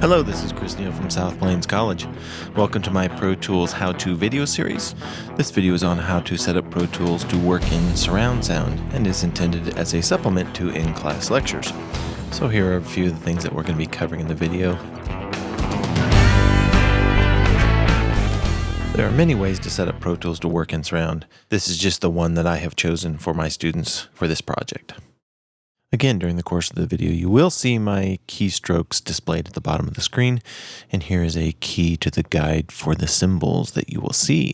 Hello, this is Chris Neal from South Plains College. Welcome to my Pro Tools how-to video series. This video is on how to set up Pro Tools to work in surround sound and is intended as a supplement to in-class lectures. So here are a few of the things that we're going to be covering in the video. There are many ways to set up Pro Tools to work in surround. This is just the one that I have chosen for my students for this project. Again, during the course of the video, you will see my keystrokes displayed at the bottom of the screen, and here is a key to the guide for the symbols that you will see.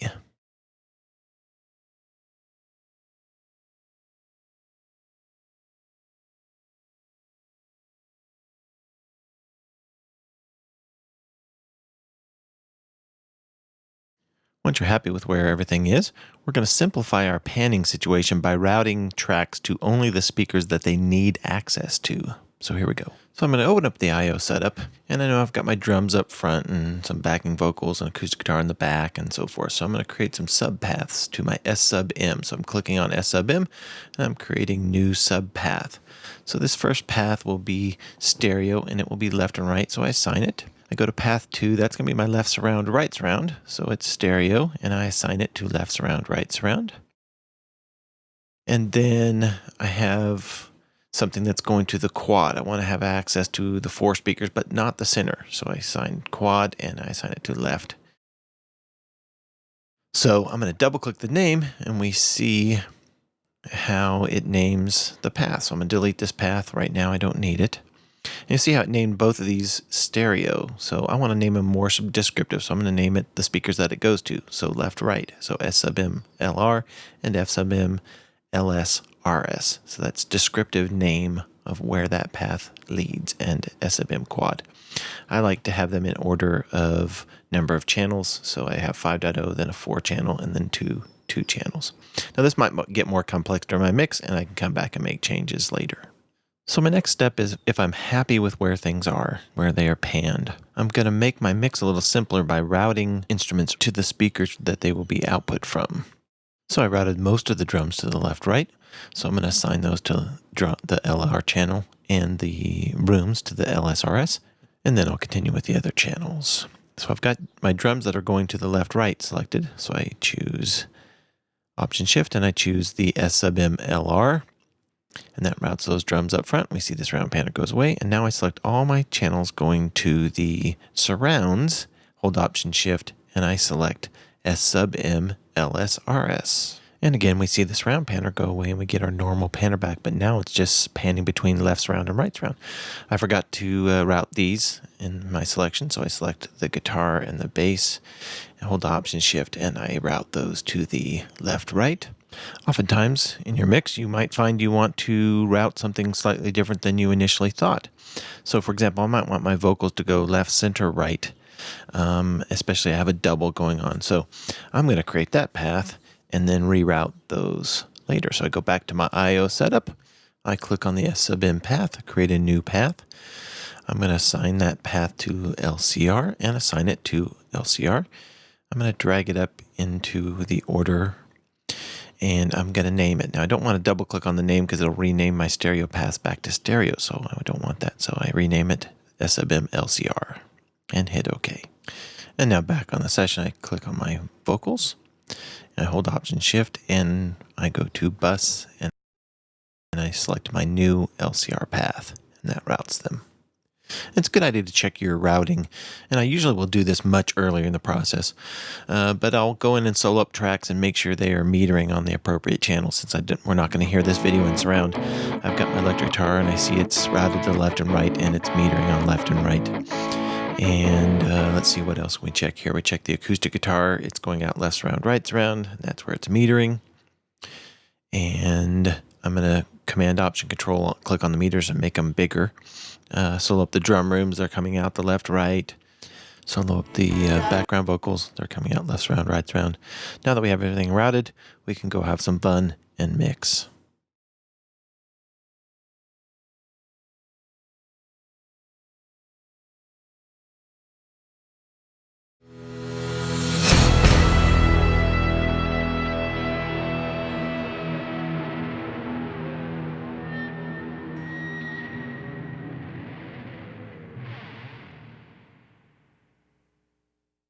Once you're happy with where everything is, we're going to simplify our panning situation by routing tracks to only the speakers that they need access to. So here we go. So I'm going to open up the I.O. setup, and I know I've got my drums up front and some backing vocals and acoustic guitar in the back and so forth. So I'm going to create some subpaths to my S sub M. So I'm clicking on S sub M, and I'm creating new subpath. So this first path will be stereo, and it will be left and right, so I assign it. I go to path two, that's going to be my left surround, right surround. So it's stereo, and I assign it to left surround, right surround. And then I have something that's going to the quad. I want to have access to the four speakers, but not the center. So I assign quad and I assign it to left. So I'm going to double click the name and we see how it names the path. So I'm going to delete this path right now. I don't need it. And you see how it named both of these stereo. So I want to name them more descriptive. So I'm going to name it the speakers that it goes to. So left, right. So S sub M LR and F sub M LS RS. So that's descriptive name of where that path leads and S sub M quad. I like to have them in order of number of channels. So I have 5.0, then a 4 channel, and then two two channels. Now this might get more complex during my mix, and I can come back and make changes later. So my next step is if I'm happy with where things are, where they are panned, I'm going to make my mix a little simpler by routing instruments to the speakers that they will be output from. So I routed most of the drums to the left right. So I'm going to assign those to the LR channel and the rooms to the LSRS. And then I'll continue with the other channels. So I've got my drums that are going to the left right selected. So I choose Option Shift and I choose the S sub M LR and that routes those drums up front. We see this round panner goes away. And now I select all my channels going to the surrounds, hold Option Shift, and I select S sub M LSRS. And again, we see this round panner go away and we get our normal panner back, but now it's just panning between left surround and right surround. I forgot to uh, route these in my selection, so I select the guitar and the bass and hold Option Shift and I route those to the left right. Oftentimes in your mix, you might find you want to route something slightly different than you initially thought. So for example, I might want my vocals to go left, center, right, um, especially I have a double going on. So I'm going to create that path and then reroute those later. So I go back to my I.O. setup. I click on the S sub M path, create a new path. I'm going to assign that path to LCR and assign it to LCR. I'm going to drag it up into the order and I'm going to name it. Now, I don't want to double click on the name because it'll rename my stereo path back to stereo, so I don't want that. So I rename it SBM LCR and hit OK. And now back on the session, I click on my vocals, and I hold Option Shift, and I go to bus, and, and I select my new LCR path, and that routes them. It's a good idea to check your routing, and I usually will do this much earlier in the process, uh, but I'll go in and solo up tracks and make sure they are metering on the appropriate channel since I we're not going to hear this video in surround. I've got my electric guitar and I see it's routed to left and right and it's metering on left and right. And uh, let's see what else we check here. We check the acoustic guitar. It's going out left surround, right surround. That's where it's metering. And I'm going to command option control click on the meters and make them bigger. Uh, solo up the drum rooms, they're coming out the left, right. Solo up the uh, background vocals, they're coming out left round, right round. Now that we have everything routed, we can go have some fun and mix.